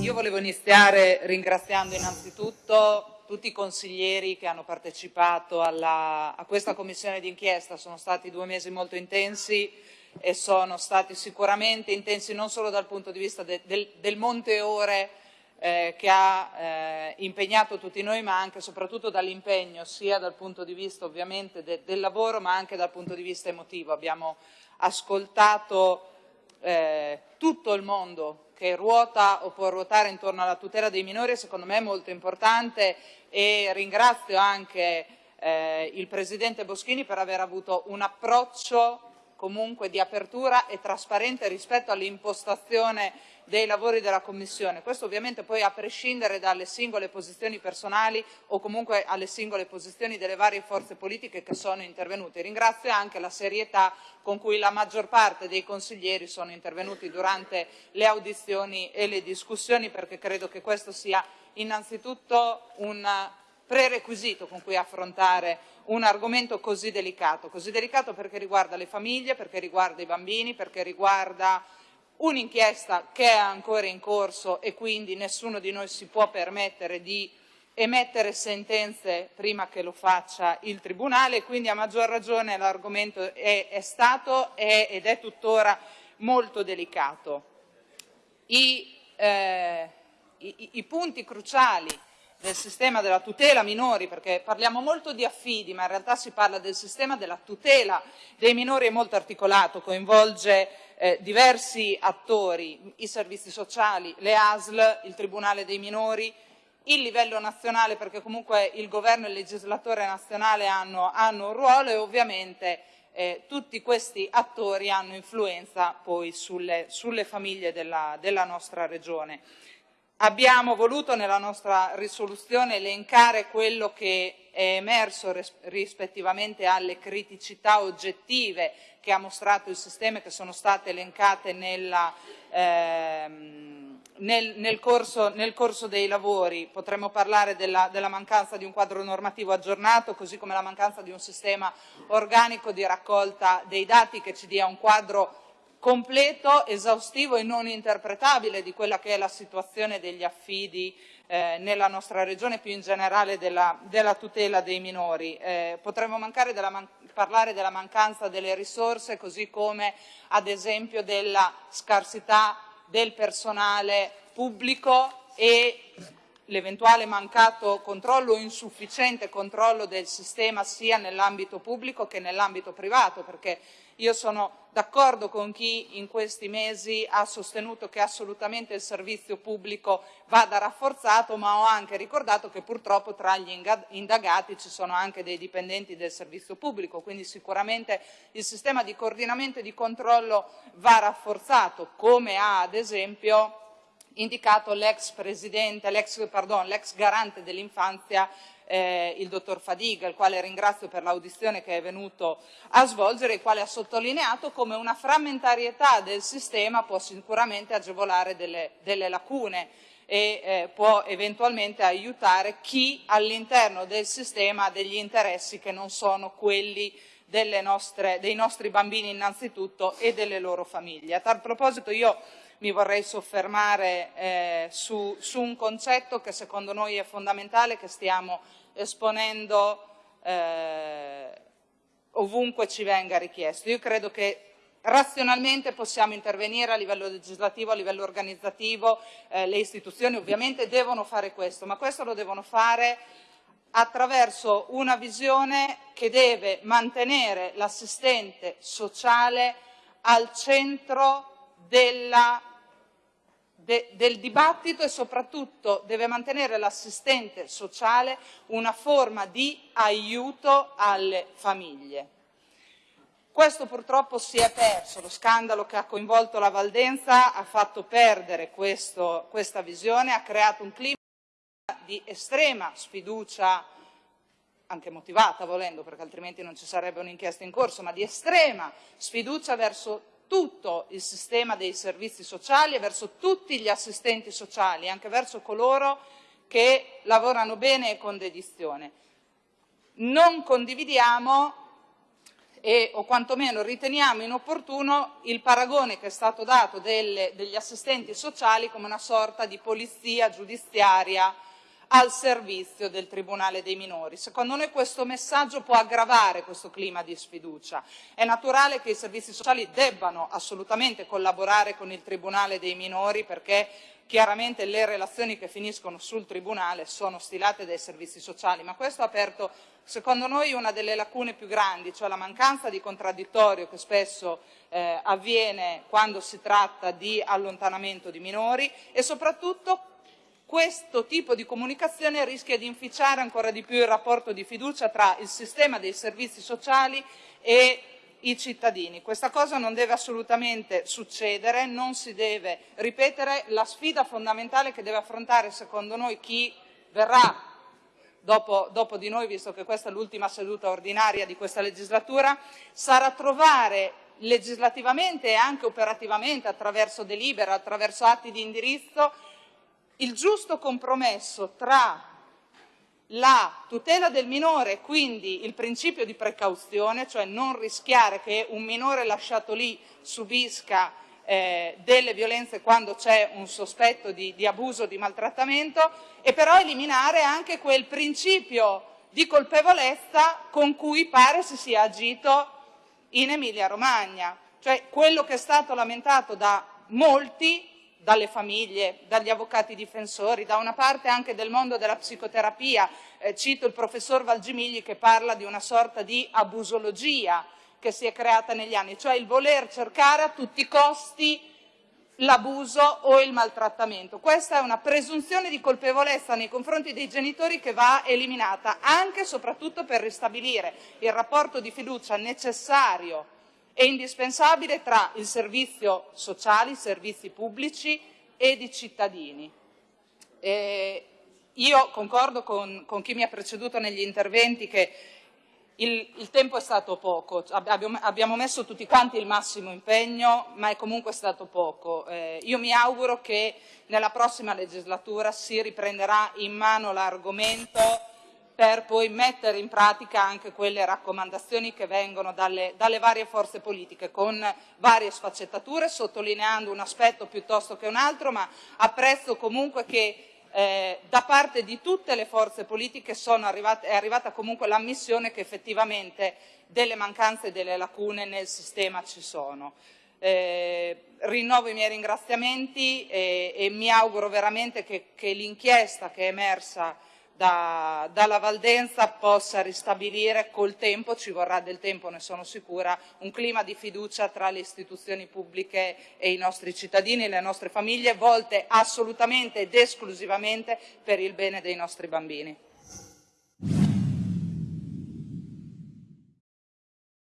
Io volevo iniziare ringraziando innanzitutto tutti i consiglieri che hanno partecipato alla, a questa commissione d'inchiesta. Sono stati due mesi molto intensi e sono stati sicuramente intensi non solo dal punto di vista de, del, del monte ore eh, che ha eh, impegnato tutti noi, ma anche e soprattutto dall'impegno, sia dal punto di vista ovviamente de, del lavoro, ma anche dal punto di vista emotivo. Abbiamo ascoltato eh, tutto il mondo che ruota o può ruotare intorno alla tutela dei minori, secondo me è molto importante e ringrazio anche eh, il Presidente Boschini per aver avuto un approccio comunque di apertura e trasparente rispetto all'impostazione dei lavori della Commissione. Questo ovviamente poi a prescindere dalle singole posizioni personali o comunque alle singole posizioni delle varie forze politiche che sono intervenute. Ringrazio anche la serietà con cui la maggior parte dei consiglieri sono intervenuti durante le audizioni e le discussioni perché credo che questo sia innanzitutto un prerequisito con cui affrontare un argomento così delicato, così delicato perché riguarda le famiglie, perché riguarda i bambini, perché riguarda un'inchiesta che è ancora in corso e quindi nessuno di noi si può permettere di emettere sentenze prima che lo faccia il Tribunale, quindi a maggior ragione l'argomento è, è, stato è, ed è tuttora molto delicato. I, eh, i, i punti cruciali del sistema della tutela minori, perché parliamo molto di affidi, ma in realtà si parla del sistema della tutela dei minori, è molto articolato, coinvolge eh, diversi attori, i servizi sociali, le ASL, il Tribunale dei minori, il livello nazionale, perché comunque il governo e il legislatore nazionale hanno, hanno un ruolo e ovviamente eh, tutti questi attori hanno influenza poi sulle, sulle famiglie della, della nostra regione. Abbiamo voluto nella nostra risoluzione elencare quello che è emerso rispettivamente alle criticità oggettive che ha mostrato il sistema e che sono state elencate nella, ehm, nel, nel, corso, nel, corso, dei lavori. Potremmo parlare della, della, mancanza di un quadro normativo aggiornato, così come la mancanza di un sistema organico di raccolta dei dati che ci dia un quadro completo, esaustivo e non interpretabile di quella che è la situazione degli affidi eh, nella nostra regione, più in generale della, della tutela dei minori. Eh, potremmo della man parlare della mancanza delle risorse, così come ad esempio della scarsità del personale pubblico e l'eventuale mancato controllo o insufficiente controllo del sistema sia nell'ambito pubblico che nell'ambito privato, perché io sono d'accordo con chi in questi mesi ha sostenuto che assolutamente il servizio pubblico vada rafforzato, ma ho anche ricordato che purtroppo tra gli indagati ci sono anche dei dipendenti del servizio pubblico, quindi sicuramente il sistema di coordinamento e di controllo va rafforzato, come ha ad esempio indicato l'ex presidente, l'ex garante dell'infanzia eh, il dottor Fadiga, il quale ringrazio per l'audizione che è venuto a svolgere, il quale ha sottolineato come una frammentarietà del sistema può sicuramente agevolare delle, delle lacune e eh, può eventualmente aiutare chi all'interno del sistema ha degli interessi che non sono quelli nostre, dei nostri bambini innanzitutto e delle loro famiglie. A tal proposito io mi vorrei soffermare eh, su, su, un concetto che secondo noi è fondamentale, che stiamo esponendo eh, ovunque ci venga richiesto. Io credo che razionalmente possiamo intervenire a livello legislativo, a livello organizzativo, eh, le istituzioni ovviamente devono fare questo, ma questo lo devono fare attraverso una visione che deve mantenere l'assistente sociale al centro della de, del dibattito e soprattutto deve mantenere l'assistente sociale una forma di aiuto alle famiglie. Questo purtroppo si è perso, lo scandalo che ha coinvolto la Valdenza ha fatto perdere questo, questa visione, ha creato un clima di estrema sfiducia, anche motivata volendo perché altrimenti non ci sarebbe un'inchiesta in corso, ma di estrema sfiducia verso tutto il sistema dei servizi sociali e verso tutti gli assistenti sociali, anche verso coloro che lavorano bene e con dedizione. Non condividiamo e, o quantomeno riteniamo inopportuno il paragone che è stato dato delle, degli assistenti sociali come una sorta di polizia giudiziaria al servizio del Tribunale dei minori. Secondo noi questo messaggio può aggravare questo clima di sfiducia. È naturale che i servizi sociali debbano assolutamente collaborare con il Tribunale dei minori perché chiaramente le relazioni che finiscono sul Tribunale sono stilate dai servizi sociali, ma questo ha aperto secondo noi una delle lacune più grandi, cioè la mancanza di contraddittorio che spesso eh, avviene quando si tratta di allontanamento di minori e soprattutto questo tipo di comunicazione rischia di inficiare ancora di più il rapporto di fiducia tra il sistema dei servizi sociali e i cittadini. Questa cosa non deve assolutamente succedere, non si deve ripetere. La sfida fondamentale che deve affrontare, secondo noi, chi verrà dopo, dopo di noi, visto che questa è l'ultima seduta ordinaria di questa legislatura, sarà trovare legislativamente e anche operativamente, attraverso delibera, attraverso atti di indirizzo, il giusto compromesso tra la tutela del minore, quindi il principio di precauzione, cioè non rischiare che un minore lasciato lì subisca eh, delle violenze quando c'è un sospetto di, di abuso, di maltrattamento, e però eliminare anche quel principio di colpevolezza con cui pare si sia agito in Emilia Romagna, cioè quello che è stato lamentato da molti dalle famiglie, dagli avvocati difensori, da una parte anche del mondo della psicoterapia. Eh, cito il professor Valgimigli che parla di una sorta di abusologia che si è creata negli anni, cioè il voler cercare a tutti i costi l'abuso o il maltrattamento. Questa è una presunzione di colpevolezza nei confronti dei genitori che va eliminata, anche e soprattutto per ristabilire il rapporto di fiducia necessario è indispensabile tra il servizio sociale, i servizi pubblici ed i cittadini. Eh, io concordo con, con, chi mi ha preceduto negli interventi che il, il tempo è stato poco, abbiamo, abbiamo, messo tutti quanti il massimo impegno, ma è comunque stato poco. Eh, io mi auguro che nella prossima legislatura si riprenderà in mano l'argomento per poi mettere in pratica anche quelle raccomandazioni che vengono dalle, dalle, varie forze politiche con varie sfaccettature, sottolineando un aspetto piuttosto che un altro, ma apprezzo comunque che eh, da parte di tutte le forze politiche arrivate, è arrivata comunque l'ammissione che effettivamente delle mancanze e delle lacune nel sistema ci sono. Eh, rinnovo i miei ringraziamenti e, e mi auguro veramente che, che l'inchiesta che è emersa da, dalla Valdenza possa ristabilire col tempo, ci vorrà del tempo ne sono sicura, un clima di fiducia tra le istituzioni pubbliche e i nostri cittadini e le nostre famiglie volte assolutamente ed esclusivamente per il bene dei nostri bambini.